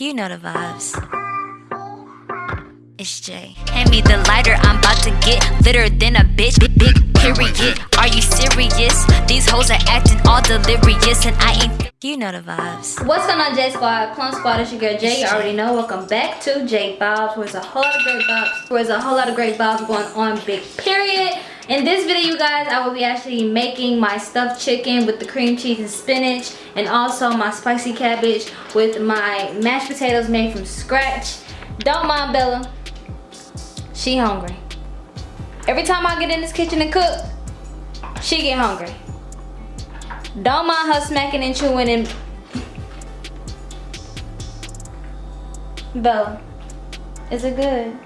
You know the vibes. It's Jay. Hand me the lighter, I'm about to get litter than a bitch. Big, big period. Are you serious? These hoes are acting all delirious, and I ain't. You know the vibes. What's going on, J Squad? Plum Squad, it's your girl Jay. You already know. Welcome back to J Vibes, where's a whole lot of great vibes. Where's a whole lot of great vibes going on. Big period. In this video, you guys, I will be actually making my stuffed chicken with the cream cheese and spinach and also my spicy cabbage with my mashed potatoes made from scratch. Don't mind Bella. She hungry. Every time I get in this kitchen and cook, she get hungry. Don't mind her smacking and chewing and... Bella, is it good?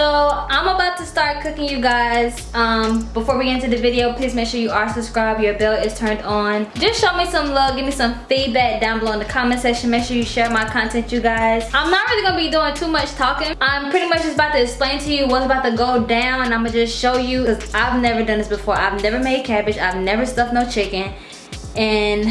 So I'm about to start cooking you guys. Um, before we get into the video, please make sure you are subscribed, your bell is turned on. Just show me some love, give me some feedback down below in the comment section. Make sure you share my content, you guys. I'm not really gonna be doing too much talking. I'm pretty much just about to explain to you what's about to go down. And I'm gonna just show you, because I've never done this before. I've never made cabbage, I've never stuffed no chicken. And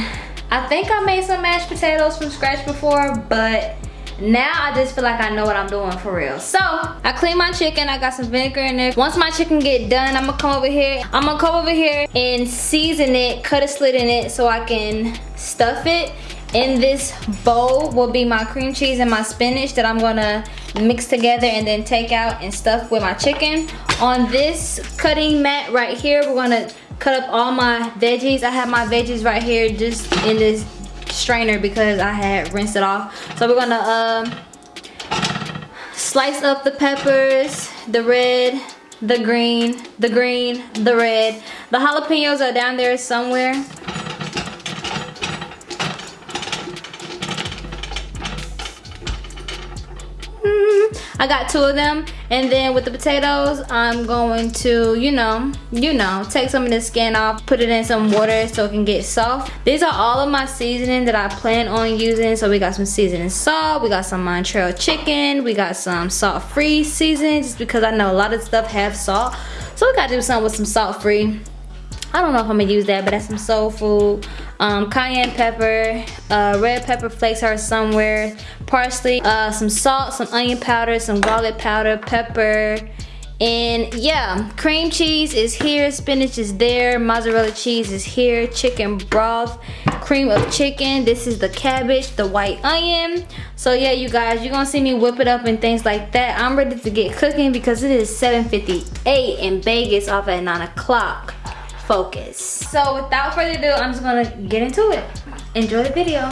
I think I made some mashed potatoes from scratch before, but now I just feel like I know what I'm doing for real. So I clean my chicken, I got some vinegar in there. Once my chicken get done, I'm gonna come over here. I'm gonna come over here and season it, cut a slit in it so I can stuff it. In this bowl will be my cream cheese and my spinach that I'm gonna mix together and then take out and stuff with my chicken. On this cutting mat right here, we're gonna cut up all my veggies. I have my veggies right here just in this strainer because I had rinsed it off. So we're gonna um, slice up the peppers, the red, the green, the green, the red. The jalapenos are down there somewhere. I got two of them. And then with the potatoes, I'm going to, you know, you know, take some of the skin off, put it in some water so it can get soft. These are all of my seasoning that I plan on using. So we got some seasoning salt, we got some Montreal chicken, we got some salt-free seasoning just because I know a lot of stuff have salt. So we gotta do something with some salt-free. I don't know if I'm gonna use that, but that's some soul food. Um, cayenne pepper, uh, red pepper flakes are somewhere, parsley, uh, some salt, some onion powder, some garlic powder, pepper, and yeah, cream cheese is here, spinach is there, mozzarella cheese is here, chicken broth, cream of chicken. This is the cabbage, the white onion. So yeah, you guys, you're gonna see me whip it up and things like that. I'm ready to get cooking because it is 7.58 in Vegas off at 9 o'clock focus. So without further ado, I'm just gonna get into it. Enjoy the video.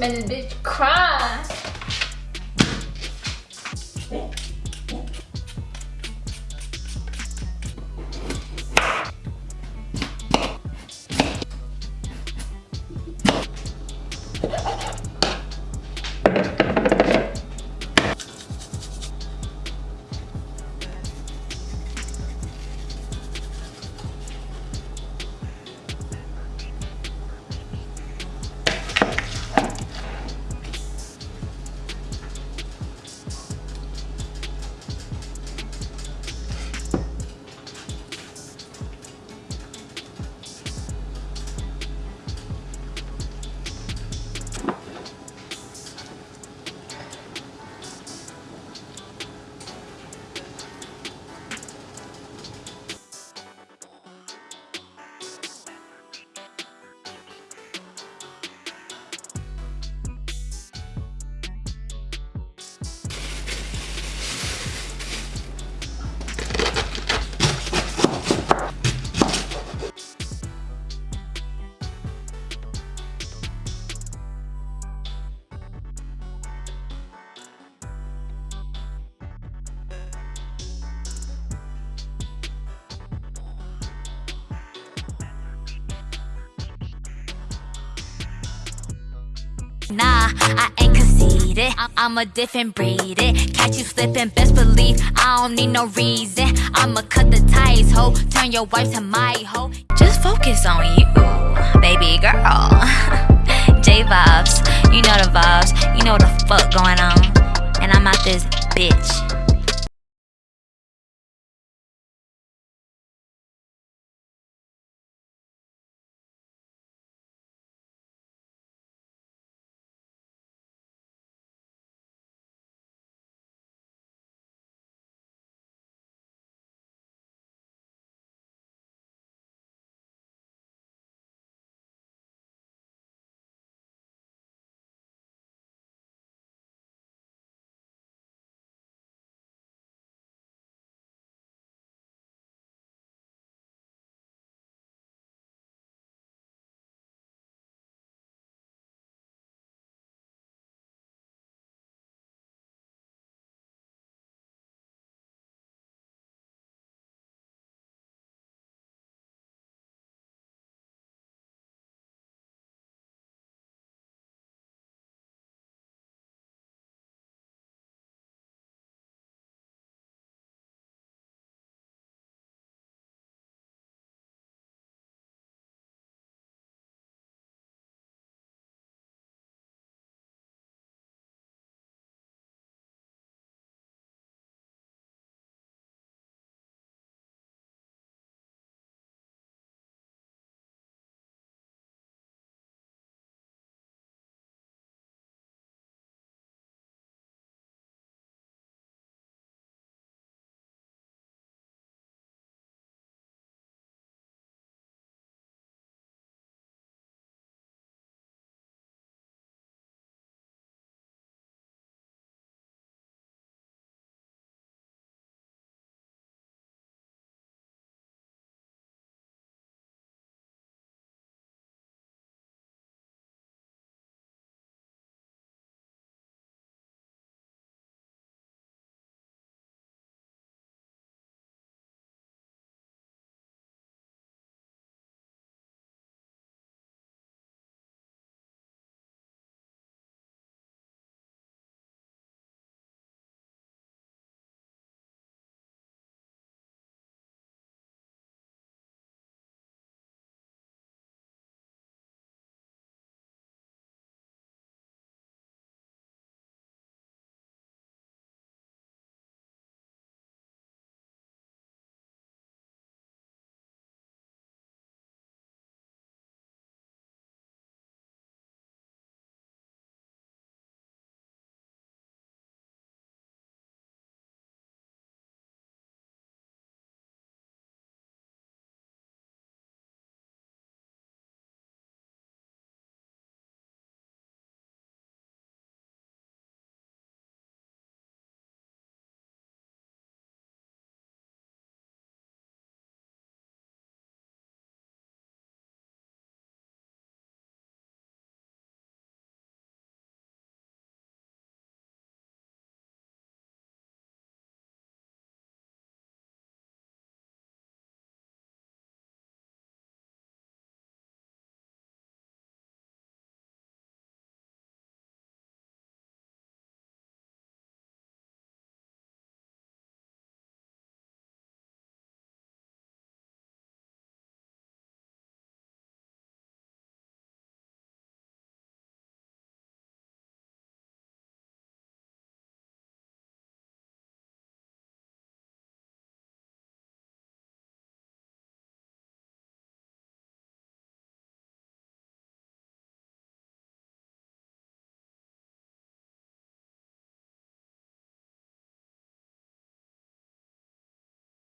Made this bitch cry. Nah, I ain't conceited. I'm a different breed. Catch you slipping, best believe I don't need no reason. I'ma cut the ties, ho. Turn your wife to my hoe. Just focus on you, baby girl. J vibes, you know the vibes, you know the fuck going on. And I'm out this bitch.